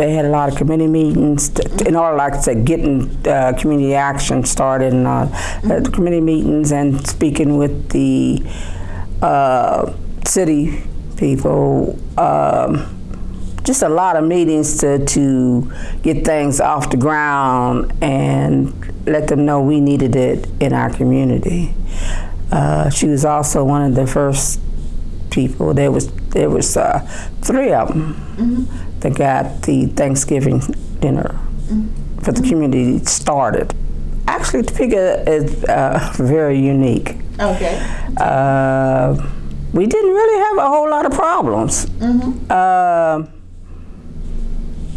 they had a lot of committee meetings to, in order, like I said, getting uh, community action started and uh, mm-hmm. committee meetings and speaking with the uh, city people. Um, just a lot of meetings to, to get things off the ground and let them know we needed it in our community. Uh, she was also one of the first people. There was there was uh, three of them mm-hmm. That got the Thanksgiving dinner mm-hmm. for the community started. Actually, Topeka is uh, very unique. Okay. Uh, we didn't really have a whole lot of problems. Mm-hmm. Uh,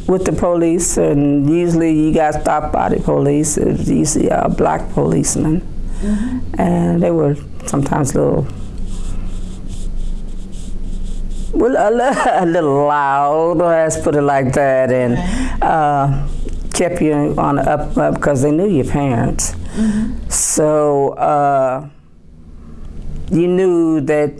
with the police, and usually you got stopped by the police. It's usually a black policeman, mm-hmm. and they were sometimes a little, well, a, a little loud. Let's put it like that, and uh, kept you on the up up because they knew your parents. Mm-hmm. So uh, you knew that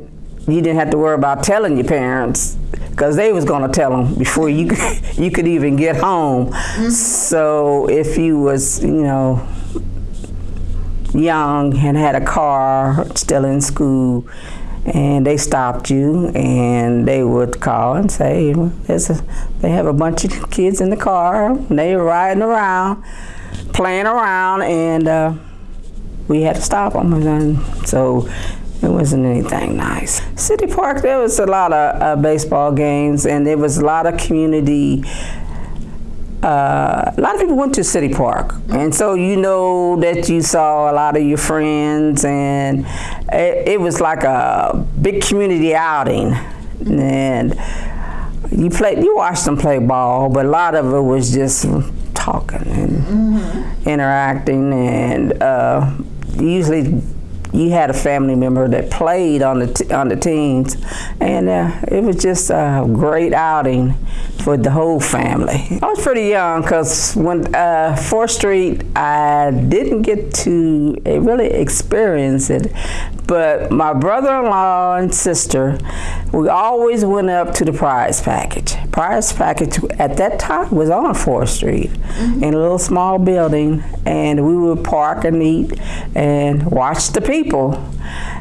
you didn't have to worry about telling your parents because they was gonna tell them before you you could even get home. Mm-hmm. So if you was you know young and had a car, still in school, and they stopped you and they would call and say, a, they have a bunch of kids in the car, and they were riding around, playing around, and uh, we had to stop them. And so it wasn't anything nice. City Park, there was a lot of uh, baseball games, and there was a lot of community. Uh, a lot of people went to City Park, and so you know that you saw a lot of your friends, and it, it was like a big community outing, and you played, you watched them play ball, but a lot of it was just talking and mm-hmm. interacting, and uh, usually you had a family member that played on the on the teams, and uh, it was just a great outing for the whole family. I was pretty young because when uh, Fourth Street, I didn't get to really experience it, but my brother-in-law and sister, we always went up to the prize package. Prize package at that time was on Fourth Street, mm-hmm. in a little small building, and we would park and eat and watch the people.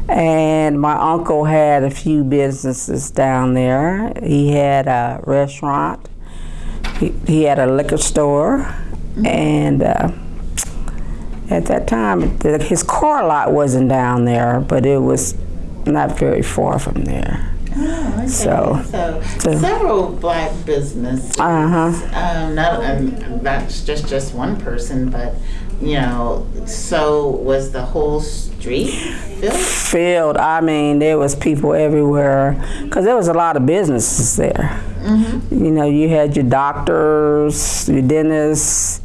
And my uncle had a few businesses down there. He had a restaurant. He, he had a liquor store, mm-hmm. and. Uh, at that time, his car lot wasn't down there, but it was not very far from there. Oh, okay. So, so, so, several black businesses. Uh huh. Um, not, um, not just just one person, but you know. So was the whole street filled? Filled. I mean, there was people everywhere because there was a lot of businesses there. Mm-hmm. You know, you had your doctors, your dentists,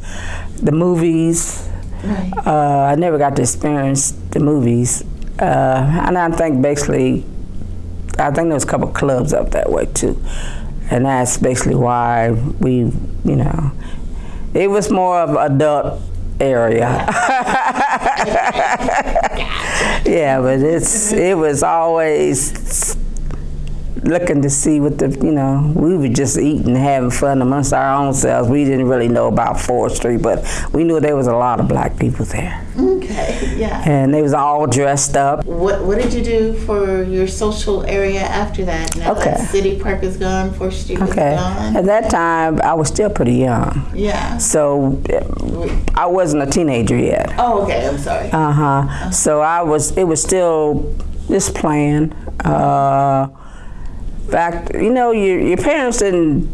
the movies. Right. Uh, I never got to experience the movies, uh, and I think basically, I think there's a couple clubs up that way too, and that's basically why we, you know, it was more of adult area. yeah, but it's it was always looking to see what the you know we were just eating and having fun amongst our own selves. We didn't really know about fourth street but we knew there was a lot of black people there. Okay yeah. And they was all dressed up. What what did you do for your social area after that? Now okay. That city park is gone fourth street okay. is gone? At that time i was still pretty young. Yeah. So i wasn't a teenager yet. Oh okay i'm sorry. Uh-huh, uh-huh. so i was it was still just playing uh fact, you know, your, your parents didn't,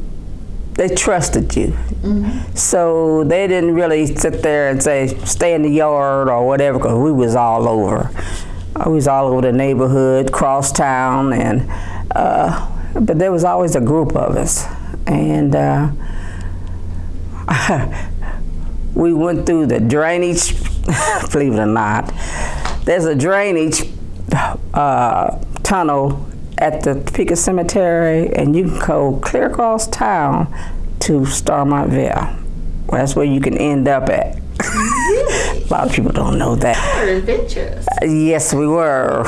they trusted you. Mm-hmm. So they didn't really sit there and say, stay in the yard or whatever, because we was all over. I was all over the neighborhood, cross town, and, uh, but there was always a group of us. And uh, we went through the drainage, believe it or not. There's a drainage uh, tunnel at the Topeka Cemetery, and you can go clear across town to Starmontville. Well, that's where you can end up at. a lot of people don't know that. We're adventurous. Uh, yes, we were.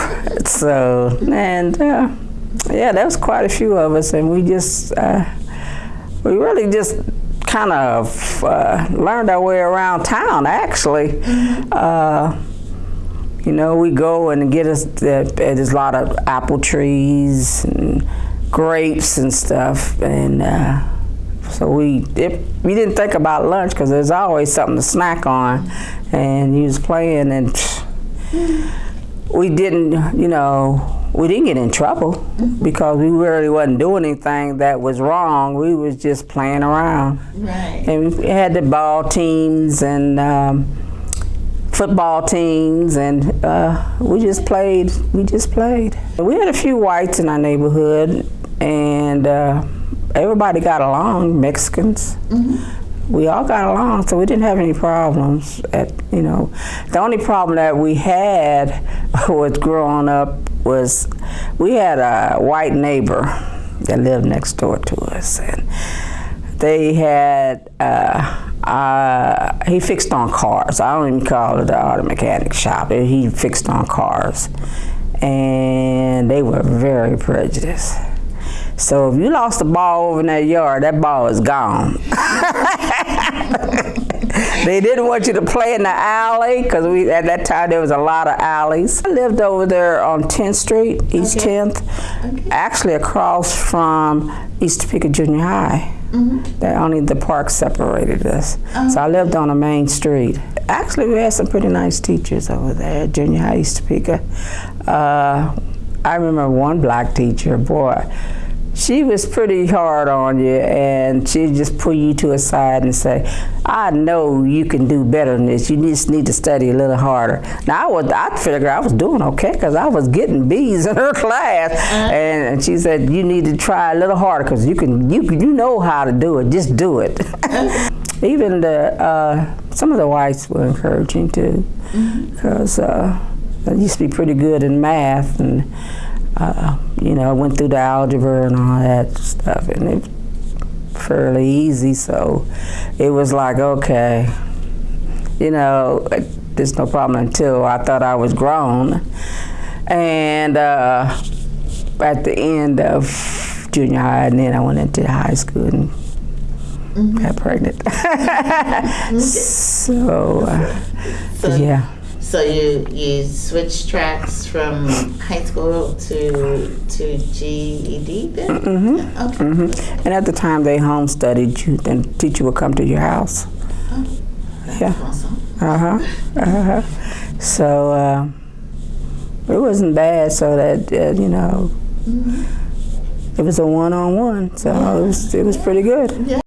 So, and uh, yeah, there was quite a few of us, and we just, uh, we really just kind of uh, learned our way around town. Actually, uh, you know, we go and get us. The, there's a lot of apple trees and grapes and stuff, and uh, so we it, we didn't think about lunch because there's always something to snack on, and he was playing and. We didn't, you know, we didn't get in trouble because we really wasn't doing anything that was wrong. We was just playing around. Right. And we had the ball teams and um, football teams, and uh, we just played. We just played. We had a few whites in our neighborhood, and uh, everybody got along. Mexicans. We all got along, so we didn't have any problems. At you know, the only problem that we had with growing up was we had a white neighbor that lived next door to us, and they had uh, he fixed on cars. I don't even call it the auto mechanic shop. He fixed on cars, and they were very prejudiced. So if you lost a ball over in that yard, that ball is gone. they didn't want you to play in the alley because we at that time there was a lot of alleys. I lived over there on 10th Street, East Okay. 10th, actually across from East Topeka Junior High. That only the park separated us. So I lived on a main street. Actually, we had some pretty nice teachers over there Junior High East Topeka. Uh, I remember one black teacher, boy, she was pretty hard on you and she'd just pull you to a side and say, I know you can do better than this. You just need to study a little harder. Now, I, was, I figured I was doing okay because I was getting B's in her class. And, and she said, you need to try a little harder because you can, you, you know how to do it. Just do it. Even the, uh, some of the whites were encouraging too because uh, I used to be pretty good in math and uh, you know I went through the algebra and all that stuff and it was fairly easy so it was like okay you know there's no problem until I thought I was grown. And uh, at the end of junior high and then I went into high school and got pregnant. So uh, So, yeah So you you switched tracks from high school to to GED then? Mm-hmm. Okay. hmm And at the time they home studied you, then teacher would come to your house. Yeah. Awesome. Uh huh. Uh huh. So uh, it wasn't bad. So that uh, you know, it was a one on one. So it was it was pretty good.